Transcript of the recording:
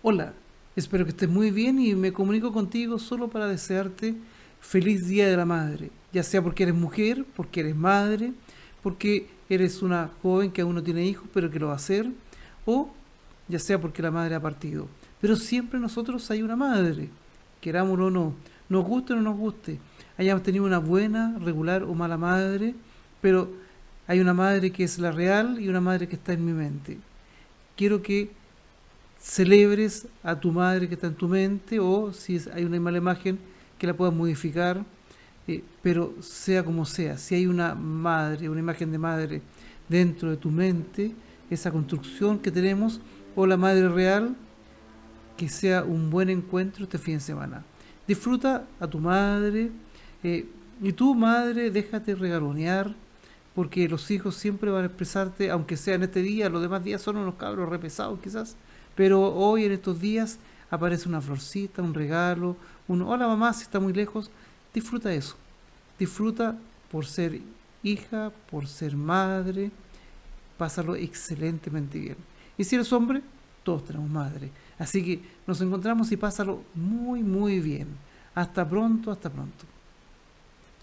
Hola, espero que estés muy bien y me comunico contigo solo para desearte feliz Día de la Madre, ya sea porque eres mujer, porque eres madre, porque eres una joven que aún no tiene hijos pero que lo va a hacer, o ya sea porque la madre ha partido. Pero siempre nosotros hay una madre, querámoslo o no, nos guste o no nos guste, hayamos tenido una buena, regular o mala madre, pero hay una madre que es la real y una madre que está en mi mente. Quiero que celebres a tu madre que está en tu mente o si hay una mala imagen que la puedas modificar, eh, pero sea como sea, si hay una madre, una imagen de madre dentro de tu mente, esa construcción que tenemos, o la madre real, que sea un buen encuentro este fin de semana. Disfruta a tu madre, eh, y tu madre déjate regalonear, porque los hijos siempre van a expresarte, aunque sea en este día, los demás días son unos cabros repesados quizás, pero hoy en estos días aparece una florcita, un regalo, un hola mamá si está muy lejos, disfruta eso, disfruta por ser hija, por ser madre, pásalo excelentemente bien. Y si eres hombre, todos tenemos madre. Así que nos encontramos y pásalo muy, muy bien. Hasta pronto, hasta pronto.